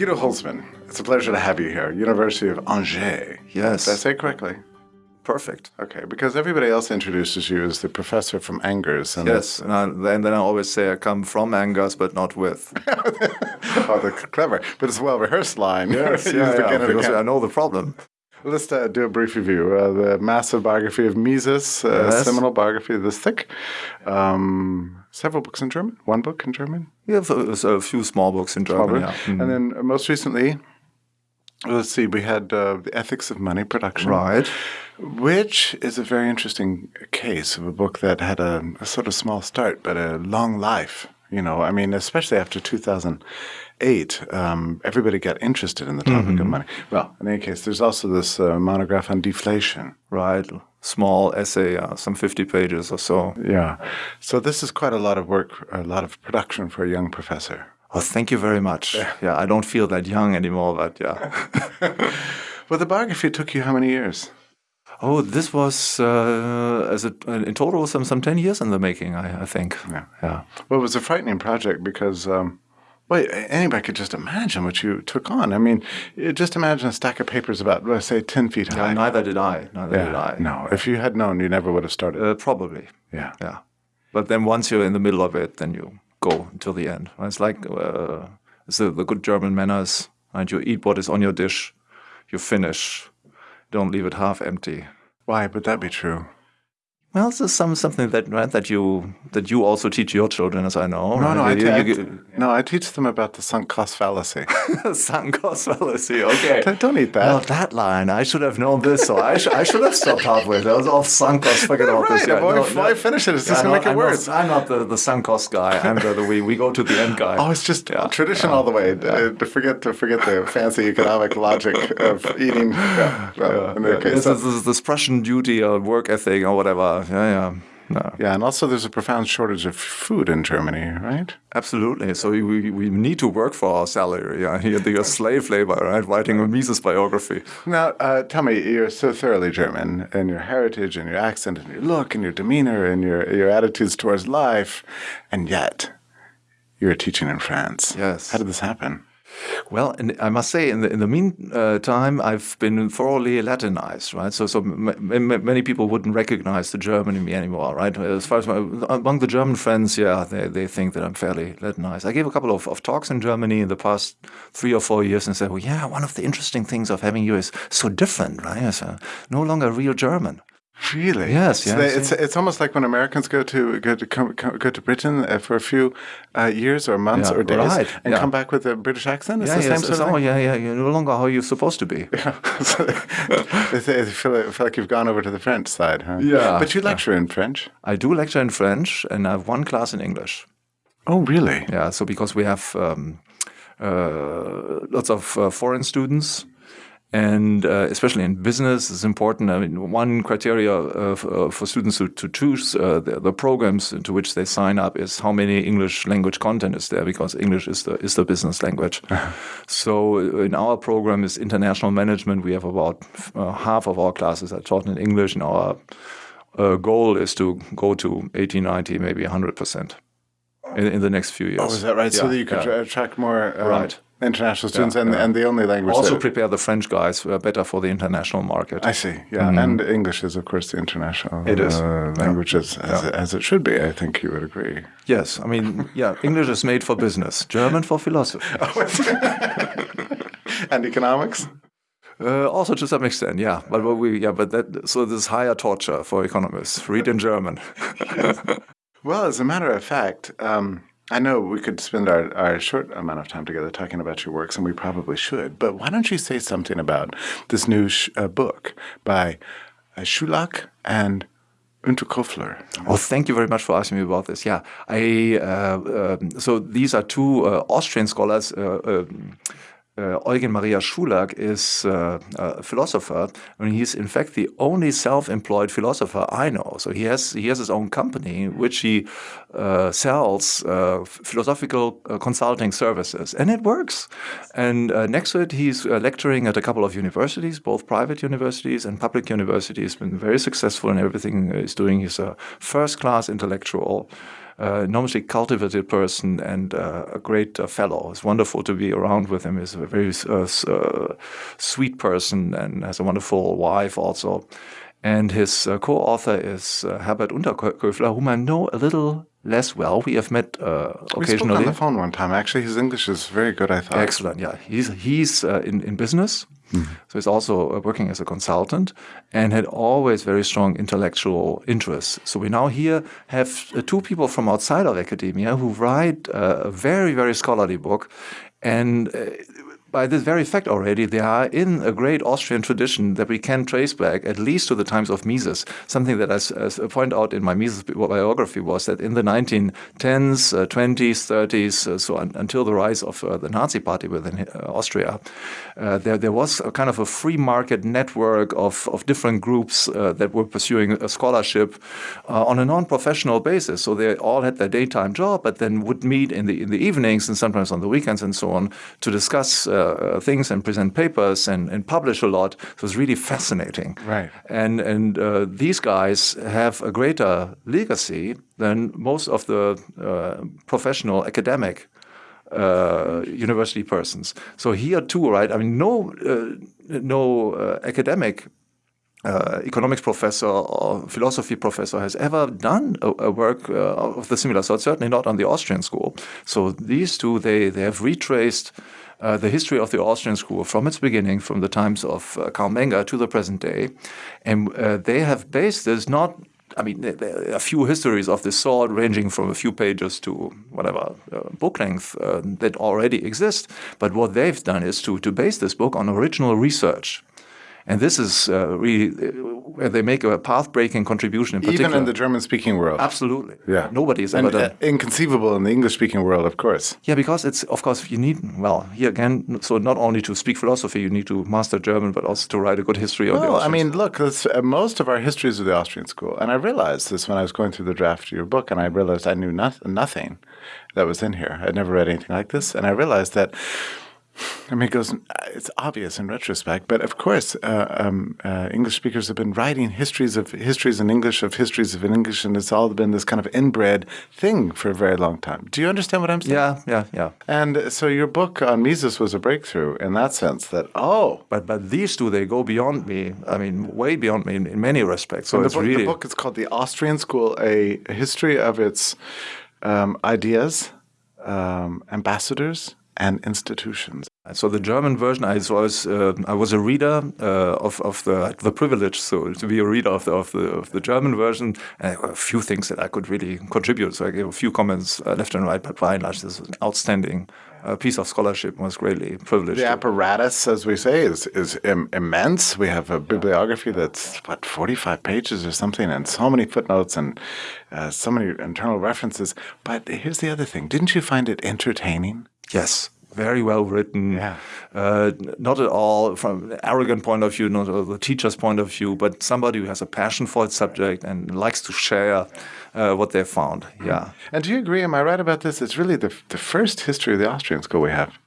Guido Hülsmann, it's a pleasure to have you here. University of Angers. Yes. Did I say it correctly? Perfect. Okay, because everybody else introduces you as the professor from Angers. And yes, and, I, and, then I always say I come from Angers, but not with. oh, the clever, but it's a well rehearsed line. Yes, yeah, yeah, because I know the problem. Let's uh, do a brief review. Uh, the massive biography of Mises, uh, yes. seminal biography this thick. Um, several books in German. One book in German. Yeah, a few small books in German. Yeah. Mm. And then most recently, let's see, we had uh, the ethics of money production. Right. Which is a very interesting case of a book that had a, a sort of small start, but a long life. You know, I mean, especially after 2008, um, everybody got interested in the topic mm -hmm. of money. Well, in any case, there's also this uh, monograph on deflation. Right. Small essay, uh, some 50 pages or so. Yeah. So this is quite a lot of work, a lot of production for a young professor. Oh, thank you very much. Yeah, yeah I don't feel that young anymore, but yeah. well, the biography took you how many years? Oh, this was uh, as a, in total some some ten years in the making, I, I think. Yeah, yeah. Well, it was a frightening project because um, well, anybody could just imagine what you took on. I mean, just imagine a stack of papers about, let's say, 10 feet high. No, neither did I. Neither yeah, did I. No, if you had known, you never would have started. Uh, probably. Yeah. Yeah. But then once you're in the middle of it, then you go until the end. It's like uh, it's the, the good German manners, and you eat what is on your dish, you finish, don't leave it half empty. Why would that be true? Well, this is some something that right, that you that you also teach your children, as I know. No, right? no, you, I, you, you, no, I teach them about the sunk cost fallacy. sunk cost fallacy. Okay, don't eat that. Well, that line, I should have known this, so I, sh I should have stopped halfway. That was all sunk cost. Forget all right, this. Yeah, boy, no, why no, finish it? It's just gonna make it I'm worse. Not, I'm not the, the sunk cost guy. I'm the, the we we go to the end guy. Oh, it's just yeah. tradition yeah. all the way. Yeah. Uh, to forget to forget the fancy economic logic of eating. Yeah, well, yeah. Case, this, is this Prussian duty or work ethic or whatever. Yeah, yeah. No. Yeah, and also there's a profound shortage of food in Germany, right? Absolutely. So we, we need to work for our salary. Yeah, here the slave labor, right? Writing a Mises biography. Now, uh, tell me, you're so thoroughly German, in your heritage, and your accent, and your look, and your demeanor, and your your attitudes towards life, and yet you're teaching in France. Yes. How did this happen? Well, and I must say, in the in the meantime, I've been thoroughly Latinized, right? So, so many people wouldn't recognize the German in me anymore, right? As far as my, among the German friends, yeah, they, they think that I'm fairly Latinized. I gave a couple of, of talks in Germany in the past three or four years and said, well, yeah, one of the interesting things of having you is so different, right? It's uh, no longer real German. Really? Yes. So yes. They, it's it's almost like when Americans go to go to come, go to Britain uh, for a few uh, years or months yeah, or days right. and yeah. come back with a British accent. It's yeah, the yes, same sort of oh, yeah, yeah. You're no longer how you're supposed to be. Yeah. they, they feel, like, feel like you've gone over to the French side, huh? Yeah. But you lecture in French. I do lecture in French, and I have one class in English. Oh, really? Yeah. So because we have um, uh, lots of uh, foreign students and uh, especially in business, it's important. I mean, one criteria uh, uh, for students to, to choose uh, the, the, programs into which they sign up is how many English language content is there, because English is the is the business language. so uh, in our program is international management. We have about uh, half of our classes are taught in English, and our goal is to go to 80, 90, maybe 100 percent in, in, the next few years. Oh, is that right? Yeah, so that you could yeah. attract more. Um, right international students yeah, and, yeah. and the only language also prepare the french guys uh, better for the international market i see yeah mm. and english is of course the international it is. Uh, language yeah. as, as, as, it should be i think you would agree yes i mean yeah english is made for business german for philosophy and economics uh, also to some extent, yeah. But we, yeah, but that so this higher torture for economists. Read in German. well, as a matter of fact, um, I know we could spend our, our short amount of time together talking about your works, and we probably should. But why don't you say something about this new uh, book by uh, Schulak and Unterköfler? Oh, thank you very much for asking me about this. Yeah, I uh, um, so these are two uh, Austrian scholars. Uh, um, uh, Eugen Maria Schulak is uh, a philosopher, and he's in fact the only self-employed philosopher I know. So he has he has his own company which he uh, sells uh, philosophical uh, consulting services, and it works. And uh, next to it, he's lecturing at a couple of universities, both private universities and public universities. He's Been very successful in everything he's doing. He's a first-class intellectual. Uh, enormously cultivated person and uh, a great uh, fellow. It's wonderful to be around with him. He's a very uh, uh, sweet person and has a wonderful wife also. And his uh, co-author is Herbert Unterköfler, whom I know a little less well. We have met uh, occasionally. We spoke on the phone one time. Actually, his English is very good. I thought. Excellent. Yeah, he's he's uh, in in business, mm -hmm. so he's also uh, working as a consultant, and had always very strong intellectual interests. So we now here have uh, two people from outside of academia who write uh, a very very scholarly book, and by this very fact already, they are in a great Austrian tradition that we can trace back at least to the times of Mises. Something that I, point out in my Mises biography was that in the 1910s, uh, 20s, 30s, uh, so un until the rise of uh, the Nazi party within uh, Austria, uh, there, there was a kind of a free market network of, of different groups uh, that were pursuing a scholarship on a non-professional basis. So they all had their daytime job, but then would meet in the, in the evenings and sometimes on the weekends and so on to discuss uh, things and present papers and, and publish a lot. So it was really fascinating. Right. And and uh, these guys have a greater legacy than most of the uh, professional academic uh, university persons. So here too, right? I mean, no, uh, no uh, academic uh, economics professor or philosophy professor has ever done a, a work uh, of the similar sort, certainly not on the Austrian school. So these two, they, they have retraced uh, the history of the Austrian school from its beginning, from the times of uh, Carl Menger to the present day. And uh, they have based this not I mean, there are a few histories of this sort, ranging from a few pages to whatever uh, book length uh, that already exist. But what they've done is to, to base this book on original research. And this is uh, really uh, where they make a path-breaking contribution in particular. Even in the German-speaking world. Absolutely. Yeah. Nobody's ever done. Uh, inconceivable in the English-speaking world, of course. Yeah, because it's, of course, you need, well, here again, so not only to speak philosophy, you need to master German, but also to write a good history of well, the Austrian I mean, look, uh, most of our histories of the Austrian school, and I realized this when I was going through the draft of your book, and I realized I knew no nothing that was in here. I'd never read anything like this, and I realized that I mean, it goes, it's obvious in retrospect, but of course, uh, um, uh, English speakers have been writing histories of histories in English, of histories of English, and it's all been this kind of inbred thing for a very long time. Do you understand what I'm saying? Yeah, yeah, yeah. And so your book on Mises was a breakthrough in that sense that, oh. But but these two, they go beyond me. I mean, way beyond me in, in many respects. So the it's book, really. The book is called The Austrian School, a history of its um, ideas, um, ambassadors, and institutions. So the German version, I was uh, I was a reader uh, of of the the privilege, so to be a reader of the of the, of the German version. And a few things that I could really contribute. So I gave a few comments uh, left and right, but by and large, this was an outstanding uh, piece of scholarship. Was greatly privileged. The apparatus, as we say, is is Im immense. We have a bibliography that's what forty five pages or something, and so many footnotes and uh, so many internal references. But here's the other thing: didn't you find it entertaining? Yes very well written. Yeah. Uh, not at all from an arrogant point of view, not the teacher's point of view, but somebody who has a passion for its subject and likes to share uh, what they found. Yeah. And do you agree? Am I right about this? It's really the the first history of the Austrian school we have.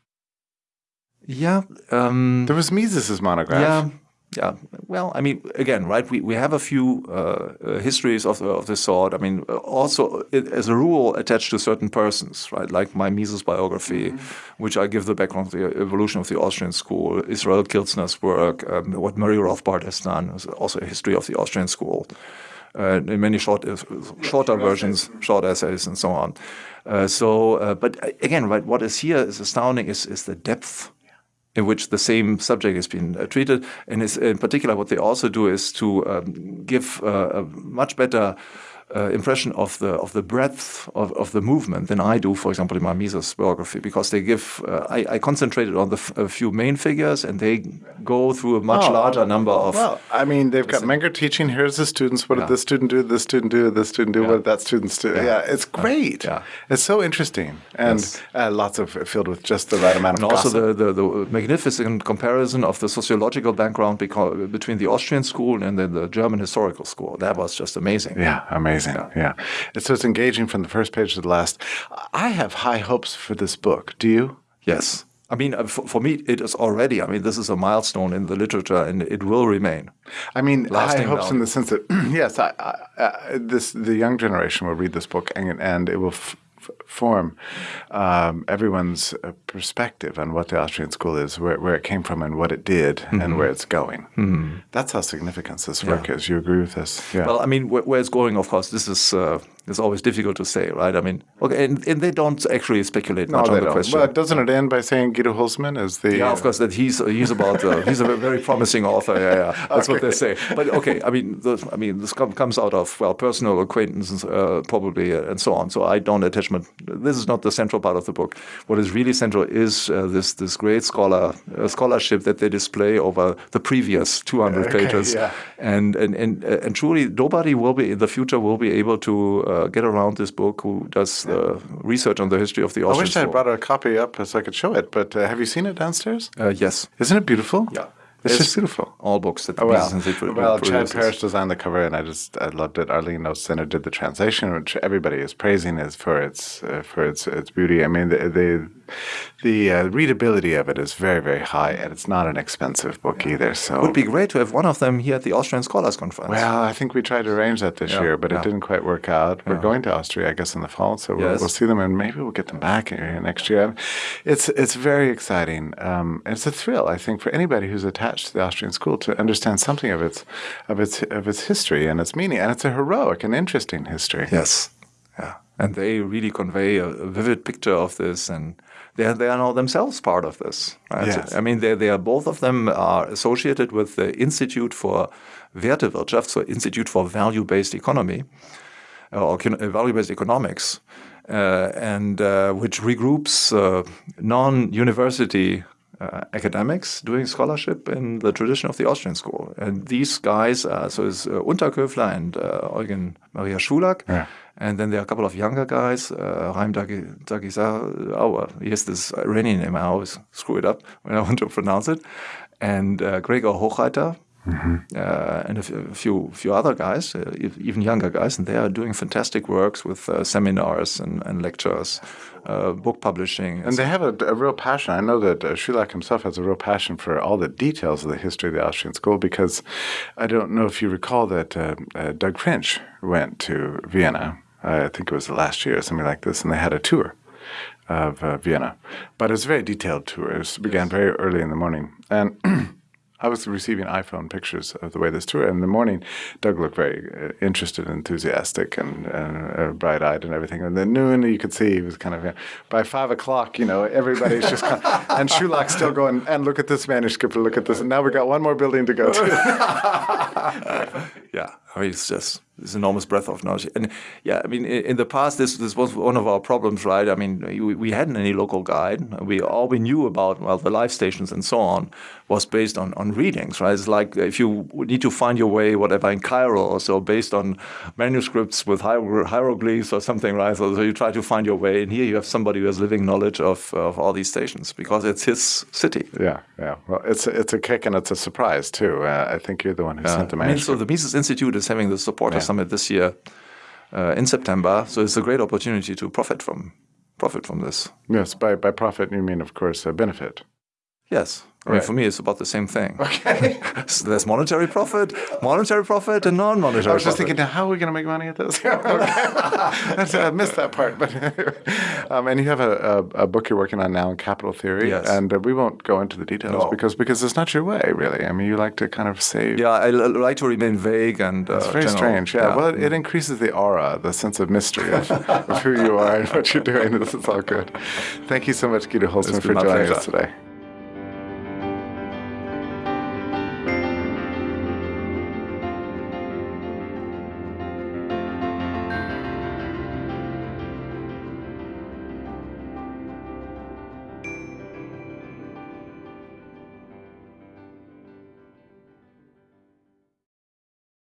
Yeah. Um, there was Mises's monograph. Yeah. Yeah, well, I mean, again, right? We, we have a few uh, uh, histories of, of this sort. I mean, also it, as a rule attached to certain persons, right? Like my Mises biography, mm -hmm. which I give the background of the evolution of the Austrian school, Israel Kirzner's work, um, what Murray Rothbard has done, also a history of the Austrian school. Uh, in many short, uh, shorter versions, short essays, and so on. Uh, so, uh, but again, right? What is here is astounding is is the depth in which the same subject has been uh, treated. And in particular, what they also do is to um, give uh, a much better uh, impression of the of the breadth of, of the movement than I do, for example, in my Mises biography, because they give uh, I, I, concentrated on the few main figures, and they go through a much oh, larger number of. Well, I mean, they've got Menger teaching. Here's the students. What yeah. did this student do? This student do? This student do? Yeah. What did that student do? Yeah, yeah it's great. Yeah. it's so interesting, and yes. uh, lots of filled with just the right amount of. And also the, the, the magnificent comparison of the sociological background between the Austrian school and then the German historical school. That was just amazing. Yeah, amazing amazing. Yeah. yeah. So it's engaging from the first page to the last. I have high hopes for this book. Do you? Yes. I mean, uh, for, for, me, it is already. I mean, this is a milestone in the literature, and it will remain. I mean, high hopes in the sense that yes, I, I, this the young generation will read this book, and, and it will form um, everyone's uh, perspective on what the Austrian school is, where, where it came from, and what it did, mm -hmm. and mm-hmm. where it's going. Mm -hmm. That's how significant this work yeah. is. You agree with this? Yeah. Well, I mean, where, where it's going, of course, this is uh, it's always difficult to say, right? I mean, okay, and, and they don't actually speculate no, much on the don't. question. Well, doesn't it end by saying Guido Hülsmann is the? Yeah, of course. That he's he's about uh, he's a very promising author. Yeah, yeah, that's okay. what they say. But okay, I mean, this, I mean, this comes out of well, personal acquaintances uh, probably, uh, and so on. So I don't attach my. This is not the central part of the book. What is really central is uh, this this great scholar uh, scholarship that they display over the previous 200 okay, pages, yeah. and and and uh, and truly, nobody will be in the future will be able to get around this book who does the research on the history of the Austrian I wish I had brought a copy up so I could show it, but uh, have you seen it downstairs? Uh, yes. Isn't it beautiful? Yeah. It's, just beautiful. All books that oh, well, well Chad Parish designed the cover, and I just I loved it. Arlene Center did the translation, which everybody is praising is for its uh, for its its beauty. I mean, the the, the uh, readability of it is very very high, and it's not an expensive book either. So it would be great to have one of them here at the Austrian Scholars Conference. Well, I think we tried to arrange that this yeah, year, but yeah. it didn't quite work out. We're going to Austria, I guess, in the fall, so we'll, we'll see them, and maybe we'll get them back here next year. It's it's very exciting. Um, it's a thrill, I think, for anybody who's attached to the Austrian school to understand something of its of its of its history and its meaning, and it's a heroic and interesting history. Yes, yeah, and they really convey a, a vivid picture of this, and they are, they are now themselves part of this. Right? Yes. I mean, they they are both of them are associated with the Institute for Wertewirtschaft, so Institute for Value-Based Economy or Value-Based Economics. Uh, and uh, which regroups uh, non-university uh, academics doing scholarship in the tradition of the Austrian school. And these guys, uh, so it's uh, Unterköfler and uh, Eugen Maria Schulak. Yeah. And then there are a couple of younger guys, uh, Raim oh, he has this Iranian name, I always screw it up when I want to pronounce it, and uh, Gregor Hochreiter, Mm -hmm. uh, and a, few few other guys, uh, even younger guys, and they are doing fantastic works with uh, seminars and, and lectures, uh, book publishing. And they have a, a, real passion. I know that uh, Schulak himself has a real passion for all the details of the history of the Austrian school because I don't know if you recall that uh, Doug French went to Vienna. I think it was the last year, or something like this, and they had a tour of Vienna. But it was a very detailed tour. It began very early in the morning. And I was receiving iPhone pictures of the way this tour. And in the morning, Doug looked very uh, interested, enthusiastic, and, uh, bright-eyed, and everything. And then noon, you could see he was kind of. You know, by five o'clock, you know, everybody's just kind of, and Schulak's still going. And look at this manuscript. Look at this. And now we've got one more building to go to. yeah, I mean, it's just this enormous breadth of knowledge. And yeah, I mean, in, the past, this this was one of our problems, right? I mean, we, we hadn't any local guide. We all we knew about well the life stations and so on was based on on readings, right? It's like if you need to find your way, whatever in Cairo or so, based on manuscripts with hieroglyphs or something, right? So, so you try to find your way, and here you have somebody who has living knowledge of of all these stations because it's his city. Yeah, yeah. Well, it's a, it's a kick and it's a surprise too. Uh, I think you're the one who yeah. sent the manuscript. I mean, so the Mises Institute is having the support Summit this year uh, in September. So it's a great opportunity to profit from profit from this. Yes, by by profit you mean, of course, a benefit. Yes. I mean, for me, it's about the same thing. Okay. so there's monetary profit, monetary profit, and non-monetary. I was just thinking, now, how are we going to make money at this? I missed that part. But um, and you have a, a, a, book you're working on now in capital theory, yes. and uh, we won't go into the details no. because because it's not your way, really. I mean, you like to kind of say. Yeah, I like to remain vague and. Uh, it's very general. strange. Yeah. yeah. Well, it, it, increases the aura, the sense of mystery of, of, who you are and what you're doing. This is all good. Thank you so much, Guido Hülsmann, for joining pleasure. us today.